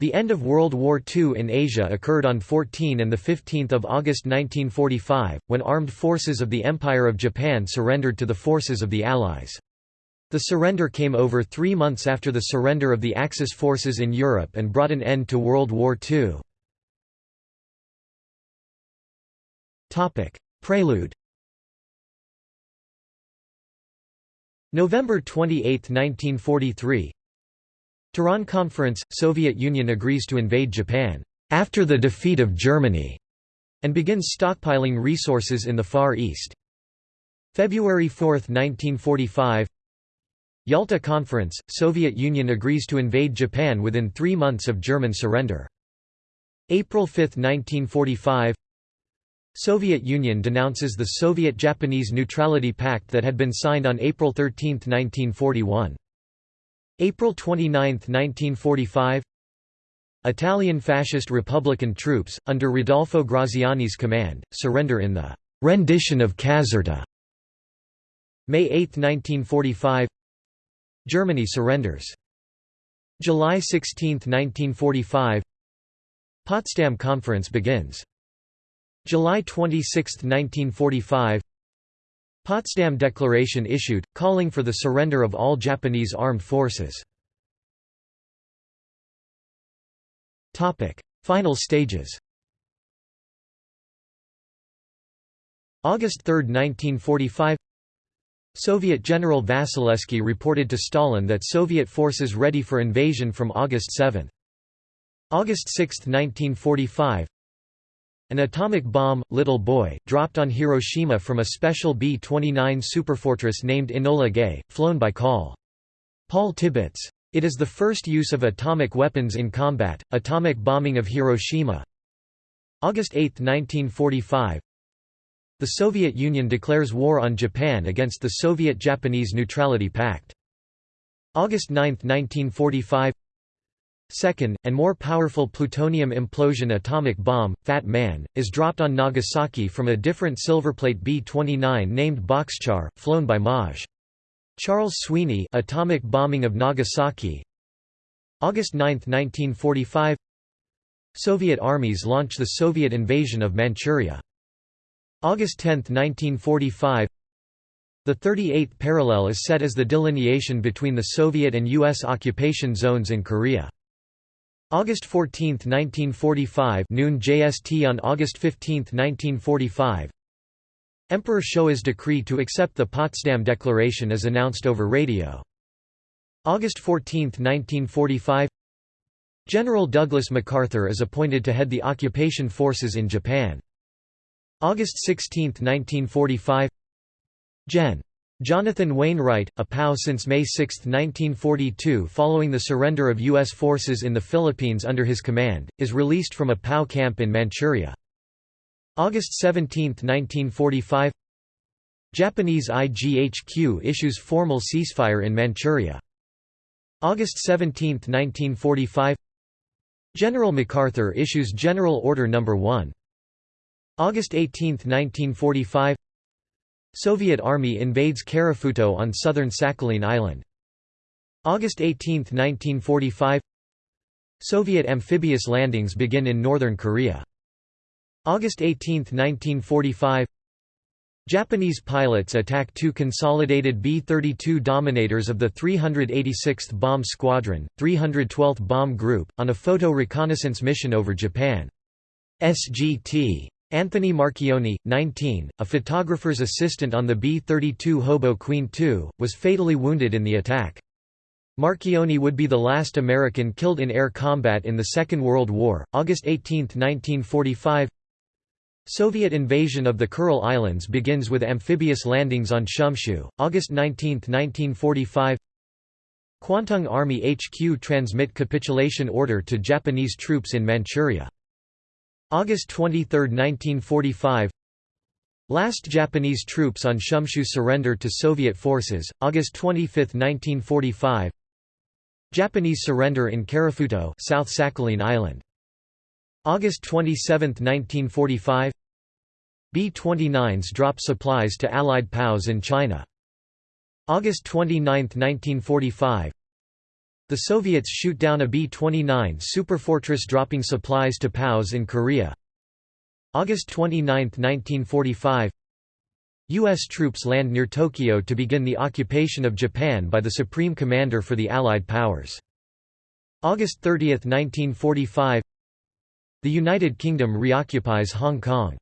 The end of World War II in Asia occurred on 14 and 15 August 1945, when armed forces of the Empire of Japan surrendered to the forces of the Allies. The surrender came over three months after the surrender of the Axis forces in Europe and brought an end to World War II. Prelude November 28, 1943 Tehran Conference – Soviet Union agrees to invade Japan, "...after the defeat of Germany", and begins stockpiling resources in the Far East. February 4, 1945 Yalta Conference – Soviet Union agrees to invade Japan within three months of German surrender. April 5, 1945 Soviet Union denounces the Soviet-Japanese Neutrality Pact that had been signed on April 13, 1941. April 29, 1945 Italian fascist Republican troops, under Rodolfo Graziani's command, surrender in the «rendition of Caserta». May 8, 1945 Germany surrenders. July 16, 1945 Potsdam Conference begins. July 26, 1945 Potsdam Declaration issued, calling for the surrender of all Japanese armed forces. Final stages August 3, 1945 Soviet General Vasilevsky reported to Stalin that Soviet forces ready for invasion from August 7. August 6, 1945 an atomic bomb, Little Boy, dropped on Hiroshima from a special B-29 superfortress named Enola Gay, flown by Col. Paul Tibbets. It is the first use of atomic weapons in combat. Atomic bombing of Hiroshima. August 8, 1945. The Soviet Union declares war on Japan against the Soviet-Japanese Neutrality Pact. August 9, 1945 Second, and more powerful plutonium implosion atomic bomb, Fat Man, is dropped on Nagasaki from a different silverplate B-29 named Bockscar, flown by Maj. Charles Sweeney atomic bombing of Nagasaki August 9, 1945 Soviet armies launch the Soviet invasion of Manchuria. August 10, 1945 the 38th parallel is set as the delineation between the Soviet and U.S. occupation zones in Korea. August 14, 1945 noon JST on August 15, 1945 Emperor Showa's decree to accept the Potsdam Declaration is announced over radio. August 14, 1945 General Douglas MacArthur is appointed to head the occupation forces in Japan. August 16, 1945 Gen. Jonathan Wainwright, a POW since May 6, 1942 following the surrender of U.S. forces in the Philippines under his command, is released from a POW camp in Manchuria. August 17, 1945 Japanese IGHQ issues formal ceasefire in Manchuria. August 17, 1945 General MacArthur issues General Order No. 1. August 18, 1945 Soviet Army invades Karafuto on southern Sakhalin Island. August 18, 1945 Soviet amphibious landings begin in northern Korea. August 18, 1945 Japanese pilots attack two consolidated B-32 Dominators of the 386th Bomb Squadron, 312th Bomb Group, on a photo reconnaissance mission over Japan. SGT. Anthony Marchionni, 19, a photographer's assistant on the B-32 Hobo Queen II, was fatally wounded in the attack. Marchionni would be the last American killed in air combat in the Second World War. August 18, 1945 Soviet invasion of the Kuril Islands begins with amphibious landings on Shumshu. August 19, 1945 Kwantung Army HQ transmit capitulation order to Japanese troops in Manchuria. August 23, 1945 Last Japanese troops on Shumshu surrender to Soviet forces, August 25, 1945 Japanese surrender in Karafuto South Sakhalin Island. August 27, 1945 B-29s drop supplies to Allied POWs in China. August 29, 1945 The Soviets shoot down a B-29 superfortress dropping supplies to POWs in Korea. August 29, 1945 U.S. troops land near Tokyo to begin the occupation of Japan by the Supreme Commander for the Allied Powers. August 30, 1945 The United Kingdom reoccupies Hong Kong.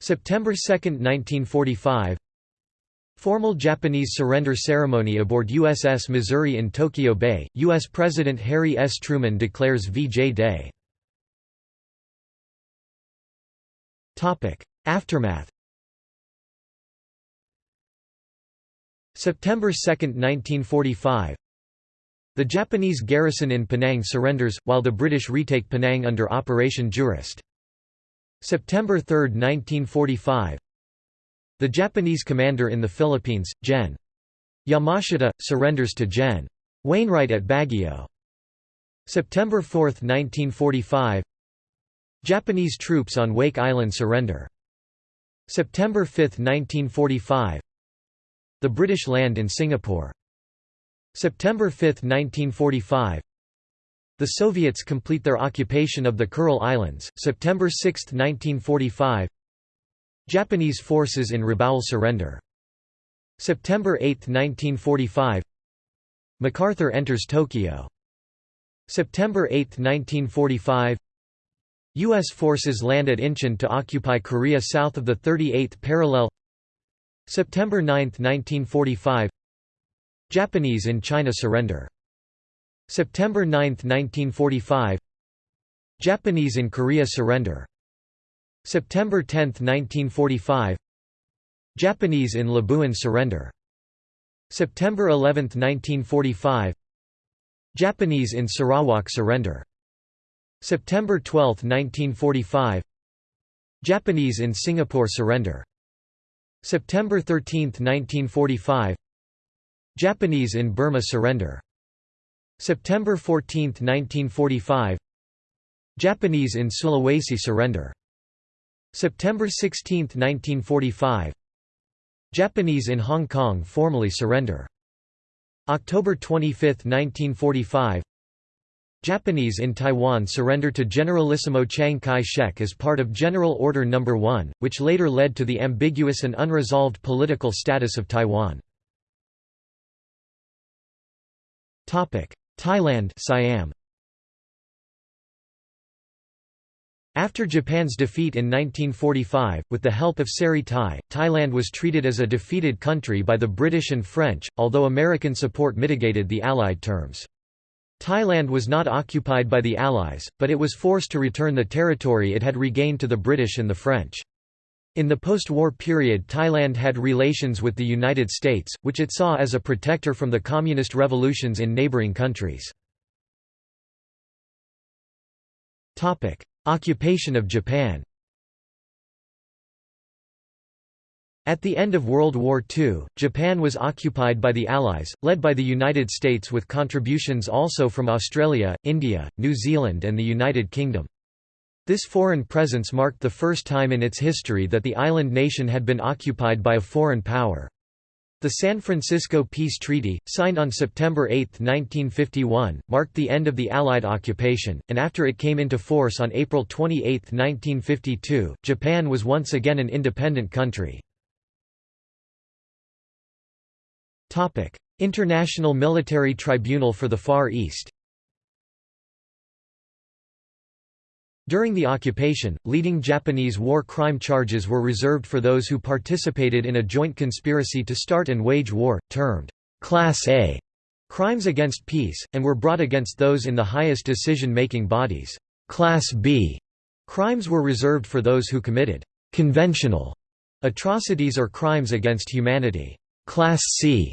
September 2, 1945 Formal Japanese surrender ceremony aboard USS Missouri in Tokyo Bay, U.S. President Harry S. Truman declares VJ Day. Topic: Aftermath September 2, 1945 The Japanese garrison in Penang surrenders, while the British retake Penang under Operation Jurist. September 3, 1945 the Japanese commander in the Philippines, Gen. Yamashita, surrenders to Gen. Wainwright at Baguio. September 4, 1945 Japanese troops on Wake Island surrender. September 5, 1945 The British land in Singapore. September 5, 1945 The Soviets complete their occupation of the Kuril Islands, September 6, 1945 Japanese forces in Rabaul surrender. September 8, 1945 MacArthur enters Tokyo. September 8, 1945 U.S. forces land at Incheon to occupy Korea south of the 38th parallel September 9, 1945 Japanese in China surrender. September 9, 1945 Japanese in Korea surrender. September 10, 1945 Japanese in Labuan surrender. September 11, 1945 Japanese in Sarawak surrender. September 12, 1945 Japanese in Singapore surrender. September 13, 1945 Japanese in Burma surrender. September 14, 1945 Japanese in Sulawesi surrender. September 16, 1945 Japanese in Hong Kong formally surrender. October 25, 1945 Japanese in Taiwan surrender to Generalissimo Chiang Kai-shek as part of General Order No. 1, which later led to the ambiguous and unresolved political status of Taiwan. Thailand Siam After Japan's defeat in 1945, with the help of Seri Thai, Thailand was treated as a defeated country by the British and French, although American support mitigated the Allied terms. Thailand was not occupied by the Allies, but it was forced to return the territory it had regained to the British and the French. In the post-war period Thailand had relations with the United States, which it saw as a protector from the communist revolutions in neighboring countries. Occupation of Japan At the end of World War II, Japan was occupied by the Allies, led by the United States with contributions also from Australia, India, New Zealand and the United Kingdom. This foreign presence marked the first time in its history that the island nation had been occupied by a foreign power. The San Francisco Peace Treaty, signed on September 8, 1951, marked the end of the Allied occupation, and after it came into force on April 28, 1952, Japan was once again an independent country. International Military Tribunal for the Far East During the occupation, leading Japanese war crime charges were reserved for those who participated in a joint conspiracy to start and wage war, termed Class A crimes against peace, and were brought against those in the highest decision-making bodies. Class B crimes were reserved for those who committed conventional atrocities or crimes against humanity. Class C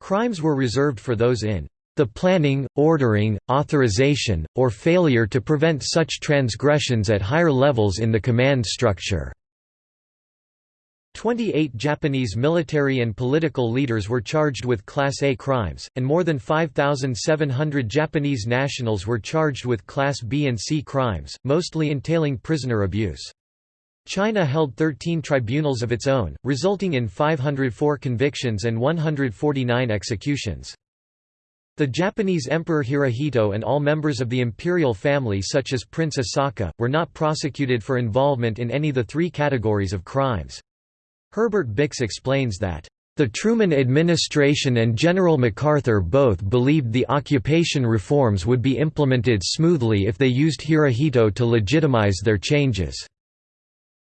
crimes were reserved for those in the planning, ordering, authorization, or failure to prevent such transgressions at higher levels in the command structure. 28 Japanese military and political leaders were charged with Class A crimes, and more than 5,700 Japanese nationals were charged with Class B and C crimes, mostly entailing prisoner abuse. China held 13 tribunals of its own, resulting in 504 convictions and 149 executions. The Japanese Emperor Hirohito and all members of the imperial family such as Prince Asaka, were not prosecuted for involvement in any of the three categories of crimes. Herbert Bix explains that, "...the Truman administration and General MacArthur both believed the occupation reforms would be implemented smoothly if they used Hirohito to legitimize their changes."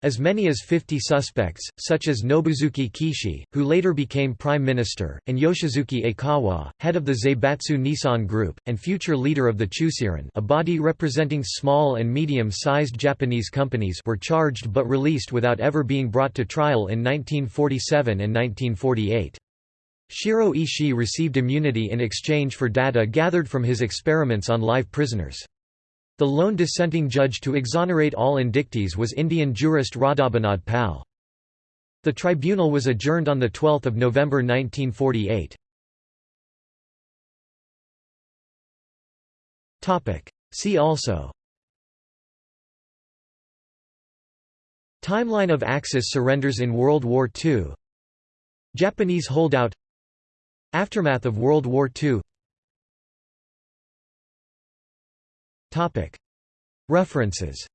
As many as 50 suspects, such as Nobusuke Kishi, who later became prime minister, and Yoshisuke Aikawa, head of the Zaibatsu Nissan Group, and future leader of the Chuseran a body representing small and medium-sized Japanese companies were charged but released without ever being brought to trial in 1947 and 1948. Shiro Ishii received immunity in exchange for data gathered from his experiments on live prisoners. The lone dissenting judge to exonerate all indictees was Indian jurist Radhabinod Pal. The tribunal was adjourned on 12 November 1948. See also. Timeline of Axis surrenders in World War II Japanese holdout. Aftermath of World War II References